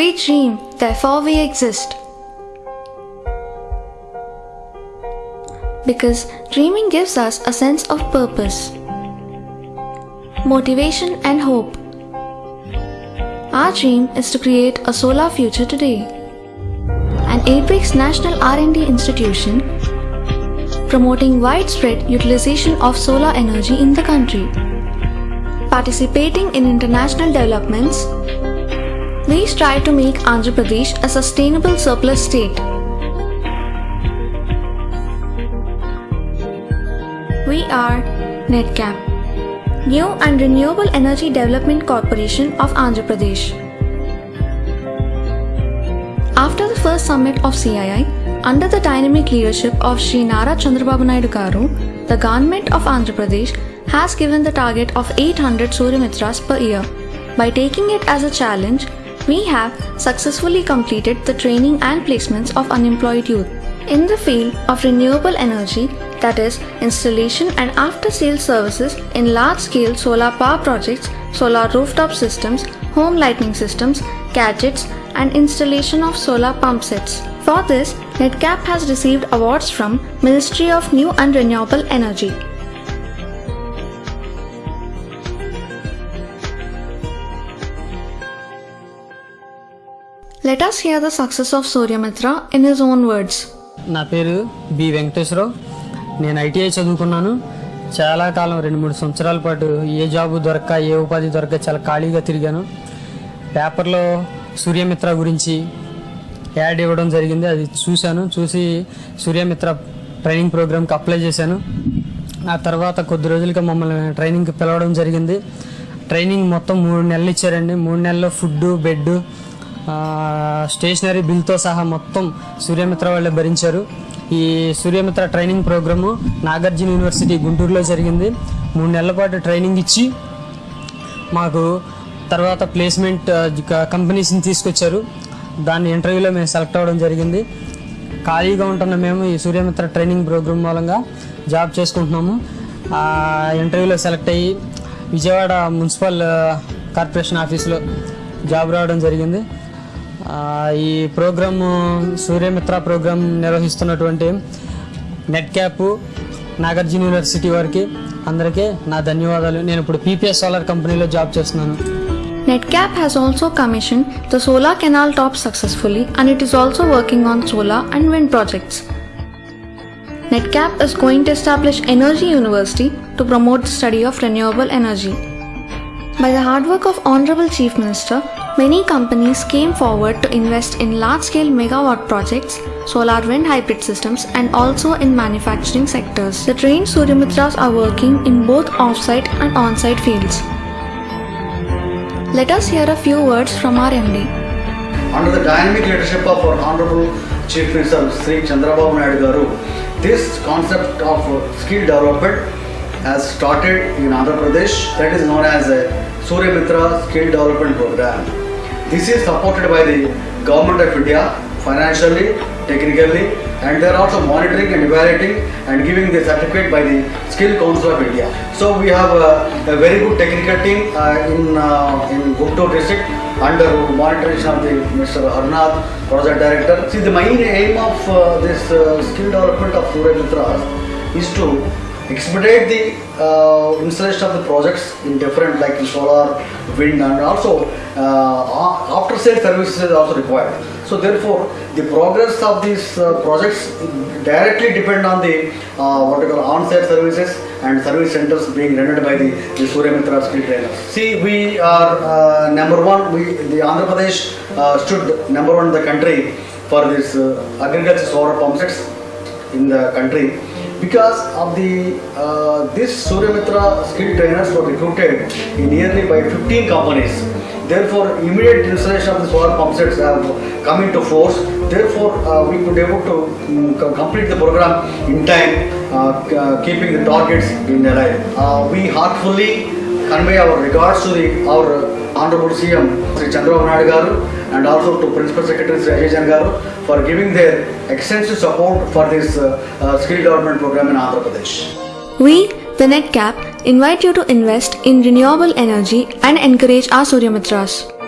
We dream, therefore we exist. Because dreaming gives us a sense of purpose, motivation and hope. Our dream is to create a solar future today. An ABRICS National R&D institution promoting widespread utilization of solar energy in the country. Participating in international developments, we strive to make Andhra Pradesh a sustainable surplus state. We are NEDCAP, New and Renewable Energy Development Corporation of Andhra Pradesh. After the first summit of CII, under the dynamic leadership of Sri Nara Chandrababu Naidu Garu, the government of Andhra Pradesh has given the target of 800 Suryamitras per year. By taking it as a challenge, we have successfully completed the training and placements of unemployed youth. In the field of renewable energy, that is, installation and after sales services in large scale solar power projects, solar rooftop systems, home lighting systems, gadgets, and installation of solar pump sets. For this, NEDCAP has received awards from Ministry of New and Renewable Energy. Let us hear the success of Suryamitra in his own words నా పేరు B Venkateswararao. నేను ITI చదువుకున్నాను. చాలా కాలం రెండు మూడు సంవత్సరాల పాటు ఏ job దొరక్క ఏ ఉపాధి దొరక్క చాలా ఖాళీగా తిరిగాను. పేపర్లో సూర్యమిత్ర గురించి యాడ్ ఇవ్వడం జరిగింది. అది చూశాను. చూసి సూర్యమిత్ర ట్రైనింగ్ ప్రోగ్రామ్కి అప్లై చేశాను. ఆ తర్వాత కొద్ది రోజులుగా మమ్మల్ని ట్రైనింగ్కి పిలవడం జరిగింది. ట్రైనింగ్ మొత్తం మూడు నెలలు ఇచ్చారండి. మూడు నెలల్లో ఫుడ్ బెడ్ స్టేషనరీ బిల్తో సహా మొత్తం సూర్యమిత్ర వాళ్ళే భరించారు. ఈ Suryamitra training programme Nagarjuna university గుంటూరులో జరిగింది. మూడు నెలల పాటు ట్రైనింగ్ ఇచ్చి మాకు తర్వాత ప్లేస్మెంట్ కంపెనీస్ని తీసుకొచ్చారు. దాన్ని ఇంటర్వ్యూలో మేము సెలెక్ట్ అవ్వడం జరిగింది. ఖాళీగా ఉంటున్న మేము ఈ సూర్యమిత్ర ట్రైనింగ్ ప్రోగ్రామ్ మూలంగా జాబ్ చేసుకుంటున్నాము. ఇంటర్వ్యూలో సెలెక్ట్ అయ్యి విజయవాడ మున్సిపల్ కార్పొరేషన్ ఆఫీస్లో జాబ్ రావడం జరిగింది. ఈ ప్రోగ్రాము సూర్యమిత్ర ప్రోగ్రాం నిర్వహిస్తున్నటువంటి నెట్ క్యాప్ నాగార్జున యూనివర్సిటీ వారికి అందరికీ నా ధన్యవాదాలు నేను ఇప్పుడు పీపీఎస్ సోలార్ కంపెనీలో జాబ్ చేస్తున్నాను NetCap has also commissioned the solar canal top successfully and it is also working on solar and wind projects. NetCap is going to establish Energy University to promote the study of renewable energy. By the hard work of Honorable Chief Minister, many companies came forward to invest in large scale megawatt projects, solar wind hybrid systems, and also in manufacturing sectors. The trained Suryamitras are working in both off-site and on-site fields. Let us hear a few words from our MD. under the dynamic leadership of our Honorable Chief Minister Sri Chandrababu Naidu Garu, this concept of skill development has started in Andhra Pradesh that is known as a Surya Mitra Skill Development Program. This is supported by the Government of India financially, technically and they are also monitoring and evaluating and giving the certificate by the Skill Council of India. So we have uh, a very good technical team uh, in uh, in Guntur district under monitoring of the Mr. Harnath, project director. See, the main aim of uh, this uh, skill development of Surya Mitras is to expedite the uh, installation of the projects in different like solar, wind, and also uh, after sale services is also required. So therefore, the progress of these uh, projects directly depend on the uh, what you call on-site services and service centers being rendered by the, the Surya Mitra skill trainers. See, we are uh, number one. We the Andhra Pradesh uh, stood number one in the country for this agriculture solar pump sets in the country because of the uh, this Surya Mitra skill trainers were recruited in nearly by 15 companies. Therefore, immediate installation of the solar pump sets have come into force. Therefore, uh, we could able to co- complete the program in time, uh, uh, keeping the targets in alive. Uh, we heartfully convey our regards to the our Honorable CM Sri Chandrababu Naidu and also to Principal Secretary Sri Ajay Garu for giving their extensive support for this uh, uh, skill development program in Andhra Pradesh. We, the NEDCAP, invite you to invest in renewable energy and encourage our Suryamitras.